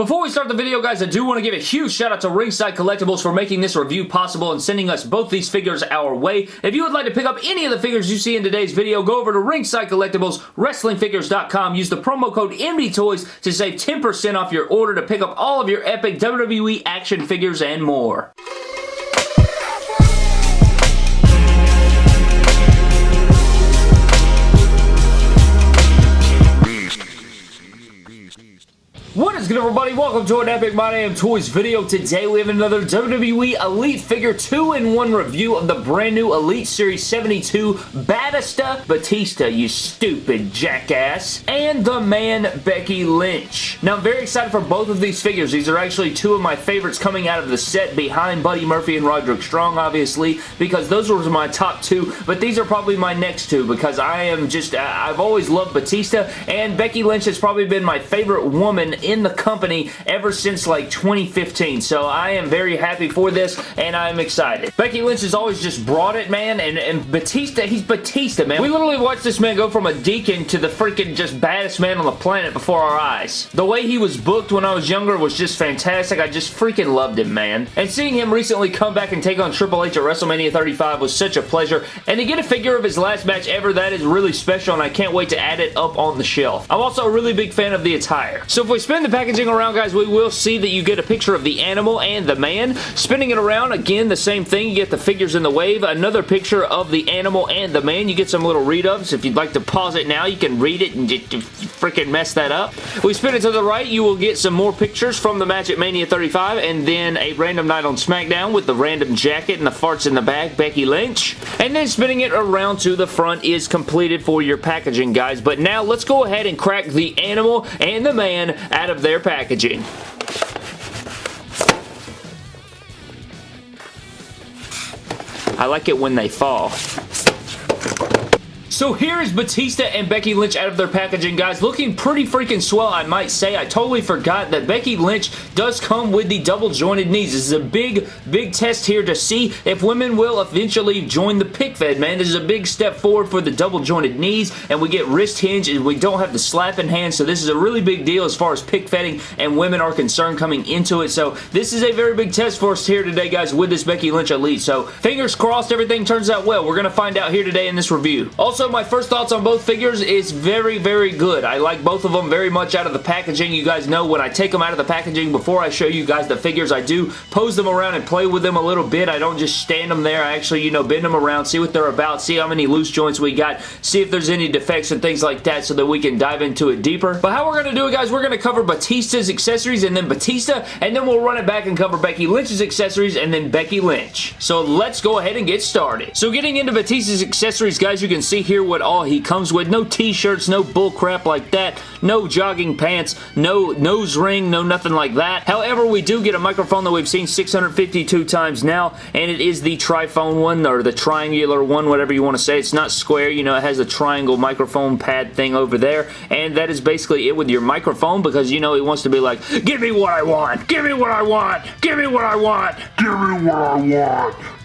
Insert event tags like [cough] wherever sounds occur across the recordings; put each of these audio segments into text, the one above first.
Before we start the video, guys, I do want to give a huge shout out to Ringside Collectibles for making this review possible and sending us both these figures our way. If you would like to pick up any of the figures you see in today's video, go over to Ringside Collectibles, WrestlingFigures.com. Use the promo code MDTOYS to save 10% off your order to pick up all of your epic WWE action figures and more. What is good everybody? Welcome to an Epic My Damn Toys video. Today we have another WWE Elite Figure 2-in-1 review of the brand new Elite Series 72 Batista Batista, you stupid jackass, and the man Becky Lynch. Now I'm very excited for both of these figures. These are actually two of my favorites coming out of the set behind Buddy Murphy and Roderick Strong obviously because those were my top two, but these are probably my next two because I am just, I've always loved Batista and Becky Lynch has probably been my favorite woman in the company ever since like 2015. So I am very happy for this and I'm excited. Becky Lynch has always just brought it, man. And, and Batista, he's Batista, man. We literally watched this man go from a deacon to the freaking just baddest man on the planet before our eyes. The way he was booked when I was younger was just fantastic. I just freaking loved him, man. And seeing him recently come back and take on Triple H at WrestleMania 35 was such a pleasure. And to get a figure of his last match ever, that is really special and I can't wait to add it up on the shelf. I'm also a really big fan of the attire. So if we spin the packaging around, guys, we will see that you get a picture of the animal and the man. Spinning it around, again, the same thing. You get the figures in the wave. Another picture of the animal and the man. You get some little read-ups. If you'd like to pause it now, you can read it and just freaking mess that up. We spin it to the right, you will get some more pictures from the match at Mania 35 and then a random night on SmackDown with the random jacket and the farts in the back, Becky Lynch. And then spinning it around to the front is completed for your packaging, guys. But now let's go ahead and crack the animal and the man out of their packaging. I like it when they fall. So here is Batista and Becky Lynch out of their packaging, guys. Looking pretty freaking swell, I might say. I totally forgot that Becky Lynch does come with the double jointed knees. This is a big, big test here to see if women will eventually join the pick fed, man. This is a big step forward for the double jointed knees, and we get wrist hinge, and we don't have the slapping hand, so this is a really big deal as far as pick fedding and women are concerned coming into it. So this is a very big test for us here today, guys, with this Becky Lynch Elite. So fingers crossed everything turns out well. We're going to find out here today in this review. Also, my first thoughts on both figures is very, very good. I like both of them very much out of the packaging. You guys know when I take them out of the packaging before I show you guys the figures, I do pose them around and play with them a little bit. I don't just stand them there. I actually, you know, bend them around, see what they're about, see how many loose joints we got, see if there's any defects and things like that so that we can dive into it deeper. But how we're going to do it, guys, we're going to cover Batista's accessories and then Batista, and then we'll run it back and cover Becky Lynch's accessories and then Becky Lynch. So let's go ahead and get started. So getting into Batista's accessories, guys, you can see here what all he comes with. No t-shirts, no bullcrap like that, no jogging pants, no nose ring, no nothing like that. However, we do get a microphone that we've seen 652 times now, and it is the triphone one, or the triangular one, whatever you want to say. It's not square, you know, it has a triangle microphone pad thing over there, and that is basically it with your microphone, because, you know, he wants to be like, give me what I want, give me what I want, give me what I want, give me what I want.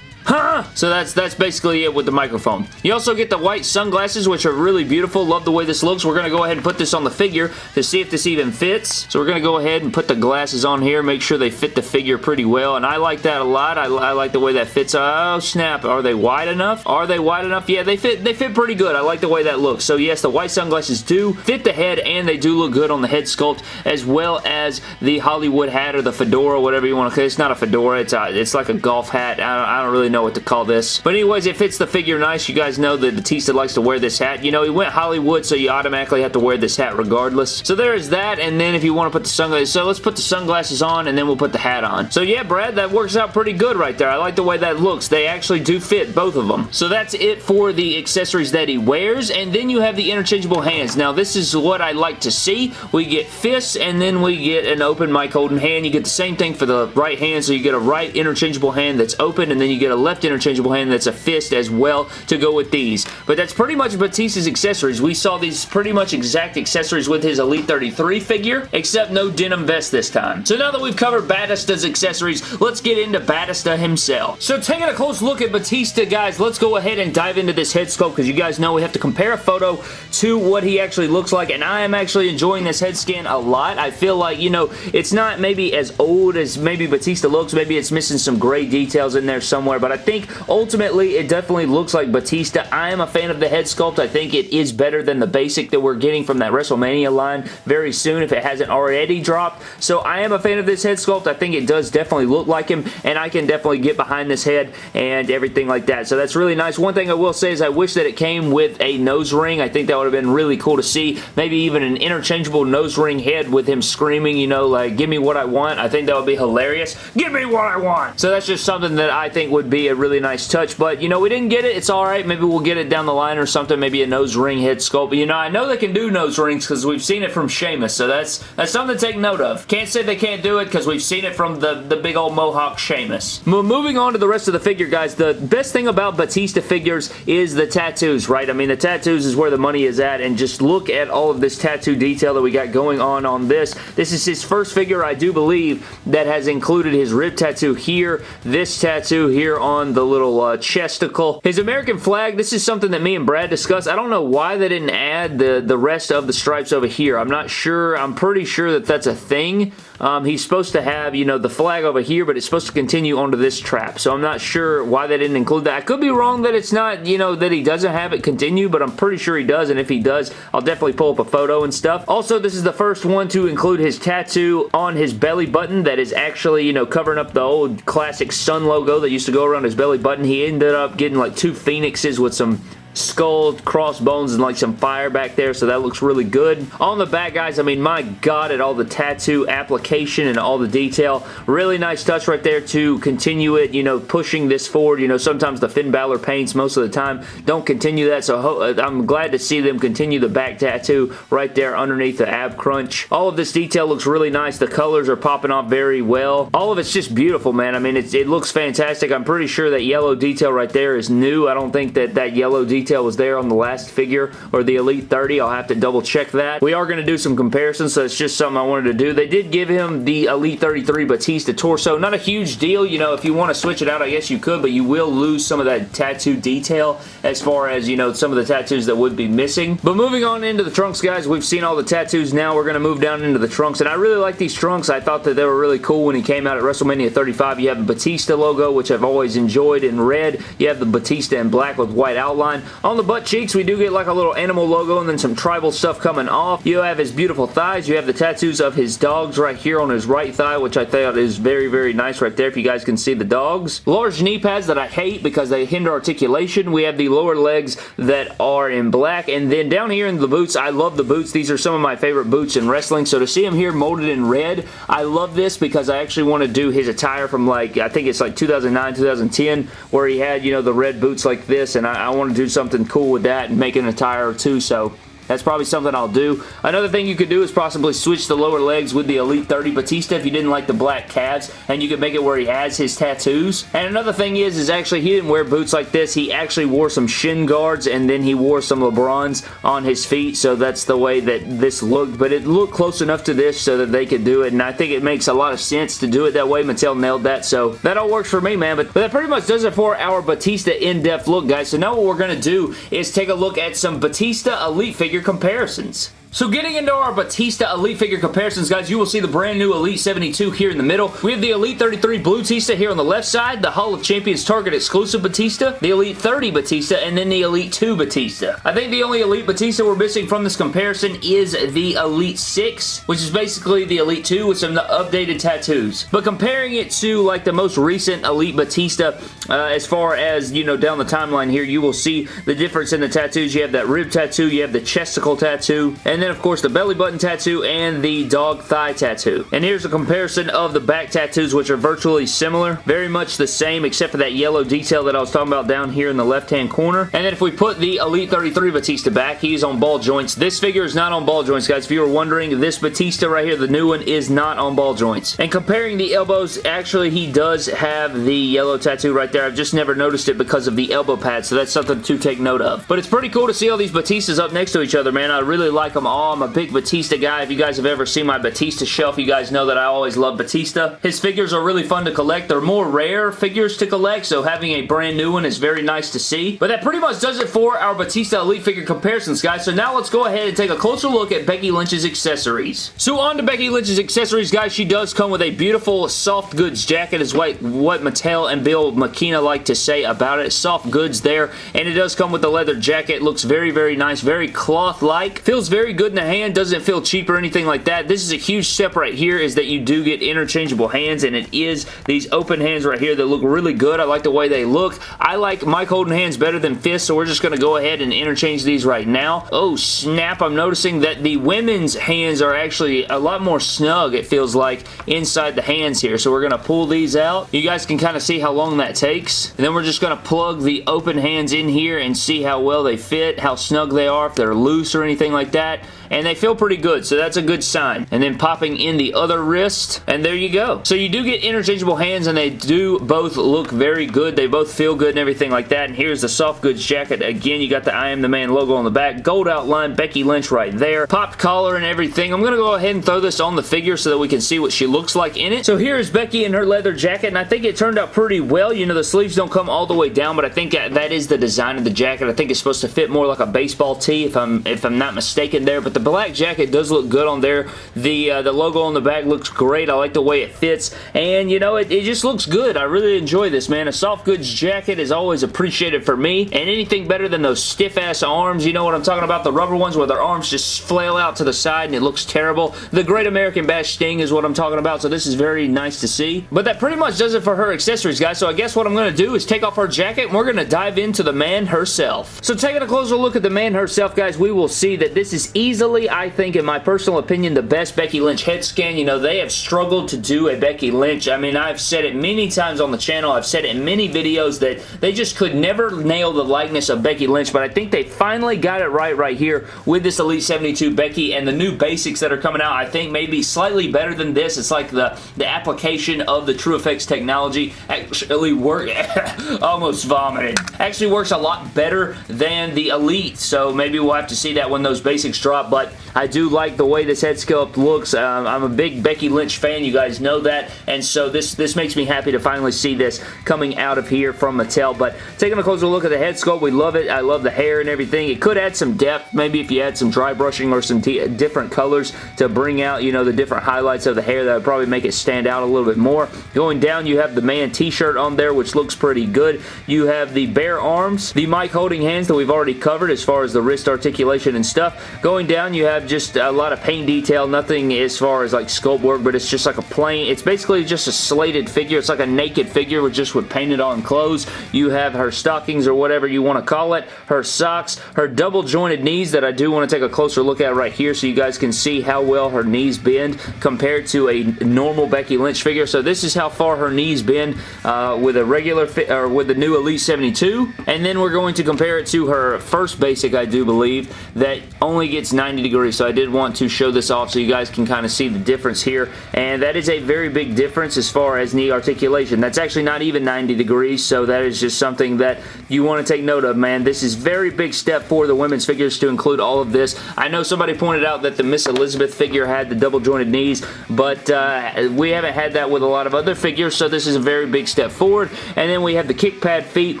Huh? So that's that's basically it with the microphone. You also get the white sunglasses, which are really beautiful. Love the way this looks. We're going to go ahead and put this on the figure to see if this even fits. So we're going to go ahead and put the glasses on here, make sure they fit the figure pretty well, and I like that a lot. I, I like the way that fits. Oh, snap. Are they wide enough? Are they wide enough? Yeah, they fit, they fit pretty good. I like the way that looks. So yes, the white sunglasses do fit the head, and they do look good on the head sculpt, as well as the Hollywood hat or the fedora, whatever you want to call it. It's not a fedora. It's, a, it's like a golf hat. I don't, I don't really know know what to call this. But anyways, it fits the figure nice. You guys know that Batista likes to wear this hat. You know, he went Hollywood, so you automatically have to wear this hat regardless. So there is that, and then if you want to put the sunglasses, so let's put the sunglasses on, and then we'll put the hat on. So yeah, Brad, that works out pretty good right there. I like the way that looks. They actually do fit, both of them. So that's it for the accessories that he wears, and then you have the interchangeable hands. Now, this is what I like to see. We get fists, and then we get an open mic holding hand. You get the same thing for the right hand, so you get a right interchangeable hand that's open, and then you get a left interchangeable hand that's a fist as well to go with these. But that's pretty much Batista's accessories. We saw these pretty much exact accessories with his Elite 33 figure, except no denim vest this time. So now that we've covered Batista's accessories, let's get into Batista himself. So taking a close look at Batista, guys, let's go ahead and dive into this head sculpt because you guys know we have to compare a photo to what he actually looks like, and I am actually enjoying this head scan a lot. I feel like, you know, it's not maybe as old as maybe Batista looks. Maybe it's missing some gray details in there somewhere, but I think ultimately it definitely looks like Batista. I am a fan of the head sculpt. I think it is better than the basic that we're getting from that WrestleMania line very soon if it hasn't already dropped. So I am a fan of this head sculpt. I think it does definitely look like him, and I can definitely get behind this head and everything like that. So that's really nice. One thing I will say is I wish that it came with a nose ring. I think that would have been really cool to see. Maybe even an interchangeable nose ring head with him screaming, you know, like, give me what I want. I think that would be hilarious. Give me what I want! So that's just something that I think would be a really nice touch. But, you know, we didn't get it. It's alright. Maybe we'll get it down the line or something. Maybe a nose ring head sculpt. But, you know, I know they can do nose rings because we've seen it from Sheamus. So that's that's something to take note of. Can't say they can't do it because we've seen it from the, the big old Mohawk Sheamus. Moving on to the rest of the figure, guys, the best thing about Batista figures is the tattoos, right? I mean, the tattoos is where the money is at, and just look at all of this tattoo detail that we got going on on this. This is his first figure, I do believe, that has included his rib tattoo here, this tattoo here on the little uh, chesticle. His American flag, this is something that me and Brad discussed. I don't know why they didn't add the, the rest of the stripes over here. I'm not sure. I'm pretty sure that that's a thing. Um, he's supposed to have, you know, the flag over here, but it's supposed to continue onto this trap. So I'm not sure why they didn't include that. I could be wrong that it's not, you know, that he doesn't have it continue, but I'm pretty sure he does, and if he does, I'll definitely pull up a photo and stuff. Also, this is the first one to include his tattoo on his belly button that is actually, you know, covering up the old classic sun logo that used to go around his belly button. He ended up getting like two phoenixes with some skull, crossbones, and like some fire back there, so that looks really good. On the back, guys, I mean, my god, at all the tattoo application and all the detail. Really nice touch right there to continue it, you know, pushing this forward. You know, sometimes the Finn Balor paints most of the time don't continue that, so uh, I'm glad to see them continue the back tattoo right there underneath the ab crunch. All of this detail looks really nice. The colors are popping off very well. All of it's just beautiful, man. I mean, it looks fantastic. I'm pretty sure that yellow detail right there is new. I don't think that that yellow detail detail was there on the last figure or the Elite 30. I'll have to double check that. We are going to do some comparisons, so it's just something I wanted to do. They did give him the Elite 33 Batista torso. Not a huge deal. You know, if you want to switch it out, I guess you could, but you will lose some of that tattoo detail as far as, you know, some of the tattoos that would be missing. But moving on into the trunks, guys, we've seen all the tattoos now. We're going to move down into the trunks, and I really like these trunks. I thought that they were really cool when he came out at WrestleMania 35. You have the Batista logo, which I've always enjoyed in red. You have the Batista in black with white outline. On the butt cheeks, we do get like a little animal logo and then some tribal stuff coming off. You have his beautiful thighs. You have the tattoos of his dogs right here on his right thigh, which I thought is very, very nice right there if you guys can see the dogs. Large knee pads that I hate because they hinder articulation. We have the lower legs that are in black. And then down here in the boots, I love the boots. These are some of my favorite boots in wrestling. So to see him here molded in red, I love this because I actually want to do his attire from like, I think it's like 2009, 2010, where he had, you know, the red boots like this. And I, I want to do something cool with that and make an attire or two. So that's probably something I'll do. Another thing you could do is possibly switch the lower legs with the Elite 30 Batista if you didn't like the black calves, and you could make it where he has his tattoos. And another thing is, is actually he didn't wear boots like this. He actually wore some shin guards, and then he wore some LeBrons on his feet, so that's the way that this looked. But it looked close enough to this so that they could do it, and I think it makes a lot of sense to do it that way. Mattel nailed that, so that all works for me, man. But, but that pretty much does it for our Batista in-depth look, guys. So now what we're going to do is take a look at some Batista Elite figure figure comparisons. So getting into our Batista Elite figure comparisons, guys, you will see the brand new Elite 72 here in the middle. We have the Elite 33 Blue Batista here on the left side, the Hall of Champions Target exclusive Batista, the Elite 30 Batista, and then the Elite 2 Batista. I think the only Elite Batista we're missing from this comparison is the Elite 6, which is basically the Elite 2 with some updated tattoos. But comparing it to like the most recent Elite Batista, uh, as far as, you know, down the timeline here, you will see the difference in the tattoos. You have that rib tattoo, you have the chesticle tattoo, and then then of course the belly button tattoo and the dog thigh tattoo. And here's a comparison of the back tattoos which are virtually similar. Very much the same except for that yellow detail that I was talking about down here in the left hand corner. And then if we put the Elite 33 Batista back, he's on ball joints. This figure is not on ball joints guys. If you were wondering, this Batista right here, the new one, is not on ball joints. And comparing the elbows, actually he does have the yellow tattoo right there. I've just never noticed it because of the elbow pad, so that's something to take note of. But it's pretty cool to see all these Batistas up next to each other, man. I really like them all. Oh, I'm a big Batista guy. If you guys have ever seen my Batista shelf, you guys know that I always love Batista. His figures are really fun to collect. They're more rare figures to collect, so having a brand new one is very nice to see. But that pretty much does it for our Batista Elite figure comparisons, guys. So now let's go ahead and take a closer look at Becky Lynch's accessories. So on to Becky Lynch's accessories, guys. She does come with a beautiful soft goods jacket is what, what Mattel and Bill McKenna like to say about it. Soft goods there, and it does come with a leather jacket. Looks very, very nice. Very cloth-like. Feels very good in the hand. Doesn't feel cheap or anything like that. This is a huge step right here is that you do get interchangeable hands, and it is these open hands right here that look really good. I like the way they look. I like mic holding hands better than fists, so we're just going to go ahead and interchange these right now. Oh, snap. I'm noticing that the women's hands are actually a lot more snug, it feels like, inside the hands here. So we're going to pull these out. You guys can kind of see how long that takes. And then we're just going to plug the open hands in here and see how well they fit, how snug they are, if they're loose or anything like that and they feel pretty good, so that's a good sign. And then popping in the other wrist, and there you go. So you do get interchangeable hands, and they do both look very good. They both feel good and everything like that. And here's the soft goods jacket. Again, you got the I Am The Man logo on the back. Gold outline, Becky Lynch right there. Popped collar and everything. I'm going to go ahead and throw this on the figure so that we can see what she looks like in it. So here is Becky in her leather jacket, and I think it turned out pretty well. You know, the sleeves don't come all the way down, but I think that is the design of the jacket. I think it's supposed to fit more like a baseball tee, if I'm if I'm not mistaken there. But the black jacket does look good on there. The uh, the logo on the back looks great. I like the way it fits. And, you know, it, it just looks good. I really enjoy this, man. A soft goods jacket is always appreciated for me. And anything better than those stiff-ass arms, you know what I'm talking about? The rubber ones where their arms just flail out to the side and it looks terrible. The Great American Bash Sting is what I'm talking about, so this is very nice to see. But that pretty much does it for her accessories, guys. So I guess what I'm going to do is take off her jacket and we're going to dive into the man herself. So taking a closer look at the man herself, guys, we will see that this is easily, I think, in my personal opinion, the best Becky Lynch head scan. You know, they have struggled to do a Becky Lynch. I mean, I've said it many times on the channel. I've said it in many videos that they just could never nail the likeness of Becky Lynch, but I think they finally got it right right here with this Elite 72 Becky and the new basics that are coming out. I think maybe slightly better than this. It's like the, the application of the TrueFX technology actually work [laughs] almost vomited. Actually works a lot better than the Elite, so maybe we'll have to see that when those basics drop, but I do like the way this head sculpt looks. Um, I'm a big Becky Lynch fan. You guys know that. And so this, this makes me happy to finally see this coming out of here from Mattel. But taking a closer look at the head sculpt, we love it. I love the hair and everything. It could add some depth. Maybe if you add some dry brushing or some different colors to bring out, you know, the different highlights of the hair, that would probably make it stand out a little bit more. Going down, you have the man t-shirt on there, which looks pretty good. You have the bare arms, the mic holding hands that we've already covered as far as the wrist articulation and stuff. Going down, you have just a lot of paint detail, nothing as far as like sculpt work, but it's just like a plain, it's basically just a slated figure. It's like a naked figure with just with painted on clothes. You have her stockings or whatever you want to call it, her socks, her double jointed knees that I do want to take a closer look at right here so you guys can see how well her knees bend compared to a normal Becky Lynch figure. So this is how far her knees bend uh, with a regular or with the new Elite 72. And then we're going to compare it to her first basic, I do believe, that only gets 90 degrees. So I did want to show this off so you guys can kind of see the difference here. And that is a very big difference as far as knee articulation. That's actually not even 90 degrees, so that is just something that you want to take note of, man. This is very big step for the women's figures to include all of this. I know somebody pointed out that the Miss Elizabeth figure had the double jointed knees, but uh, we haven't had that with a lot of other figures, so this is a very big step forward. And then we have the kick pad feet,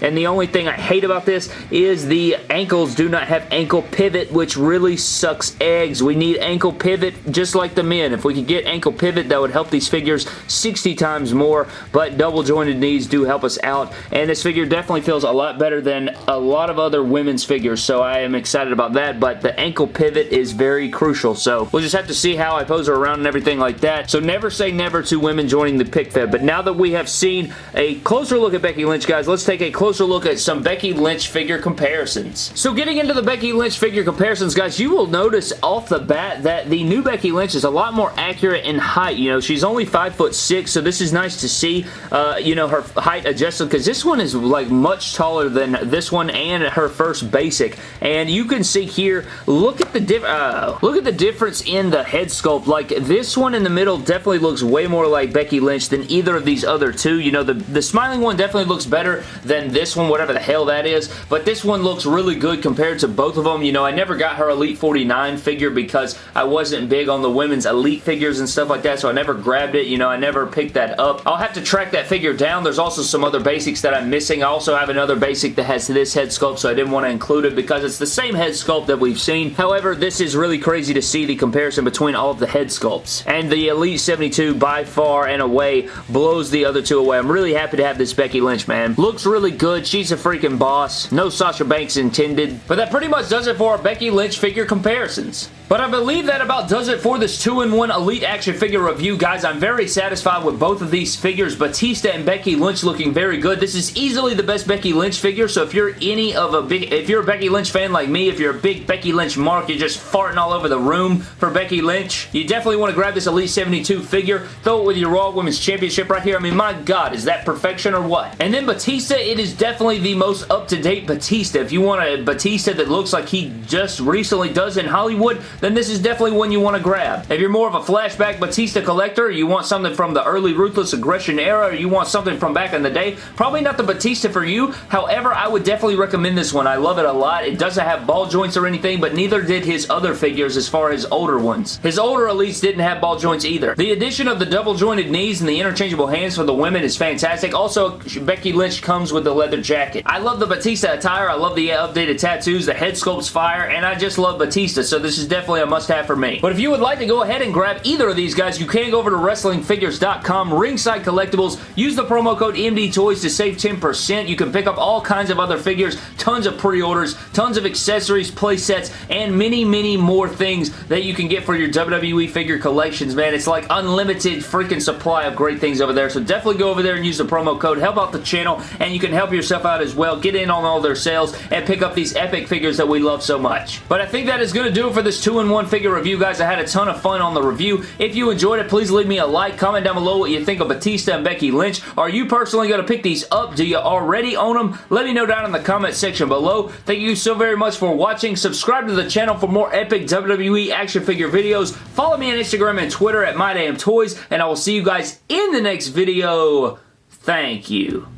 and the only thing I hate about this is the ankles do not have ankle pivot, which really sucks eggs. We need ankle pivot just like the men. If we could get ankle pivot, that would help these figures 60 times more, but double jointed knees do help us out, and this figure definitely feels a lot better than a lot of other women's figures, so I am excited about that, but the ankle pivot is very crucial, so we'll just have to see how I pose her around and everything like that. So never say never to women joining the pick fed, but now that we have seen a closer look at Becky Lynch, guys, let's take a closer look at some Becky Lynch figure comparisons. So getting into the Becky Lynch figure comparisons, guys, you you will notice off the bat that the new Becky Lynch is a lot more accurate in height. You know, she's only 5 foot 6, so this is nice to see, uh, you know, her height adjusted because this one is like much taller than this one and her first basic. And you can see here, look at the uh, look at the difference in the head sculpt. Like this one in the middle definitely looks way more like Becky Lynch than either of these other two. You know, the, the smiling one definitely looks better than this one, whatever the hell that is. But this one looks really good compared to both of them. You know, I never got her Elite 49 figure because I wasn't big on the women's Elite figures and stuff like that, so I never grabbed it. You know, I never picked that up. I'll have to track that figure down. There's also some other basics that I'm missing. I also have another basic that has this head sculpt, so I didn't want to include it because it's the same head sculpt that we've seen. However, this is really crazy to see the comparison between all of the head sculpts. And the Elite 72 by far and away blows the other two away. I'm really happy to have this Becky Lynch, man. Looks really good. She's a freaking boss. No Sasha Banks intended. But that pretty much does it for our Becky Lynch figure comparisons. But I believe that about does it for this 2-in-1 Elite action figure review, guys. I'm very satisfied with both of these figures. Batista and Becky Lynch looking very good. This is easily the best Becky Lynch figure, so if you're any of a big, if you're a Becky Lynch fan like me, if you're a big Becky Lynch mark, you're just farting all over the room for Becky Lynch, you definitely want to grab this Elite 72 figure, throw it with your Raw Women's Championship right here. I mean, my God, is that perfection or what? And then Batista, it is definitely the most up-to-date Batista. If you want a Batista that looks like he just recently does in Hollywood, then this is definitely one you want to grab. If you're more of a flashback Batista collector, you want something from the early Ruthless Aggression era, or you want something from back in the day, probably not the Batista for you. However, I would definitely recommend this one. I love it a lot. It doesn't have ball joints or anything, but neither did his other figures as far as older ones. His older Elites didn't have ball joints either. The addition of the double jointed knees and the interchangeable hands for the women is fantastic. Also, Becky Lynch comes with the leather jacket. I love the Batista attire. I love the updated tattoos. The head sculpt's fire, and I just love Batista, so this is definitely a must-have for me. But if you would like to go ahead and grab either of these guys, you can go over to WrestlingFigures.com, Ringside Collectibles, use the promo code MDTOYS to save 10%. You can pick up all kinds of other figures, tons of pre-orders, tons of accessories, play sets, and many, many more things that you can get for your WWE figure collections, man. It's like unlimited freaking supply of great things over there, so definitely go over there and use the promo code, help out the channel, and you can help yourself out as well. Get in on all their sales and pick up these epic figures that we love so much. But I think that is going to do it for this 2-in-1 figure review, guys. I had a ton of fun on the review. If you enjoyed it, please leave me a like. Comment down below what you think of Batista and Becky Lynch. Are you personally going to pick these up? Do you already own them? Let me know down in the comment section below. Thank you so very much for watching. Subscribe to the channel for more epic WWE action figure videos. Follow me on Instagram and Twitter at MyDamnToys, and I will see you guys in the next video. Thank you.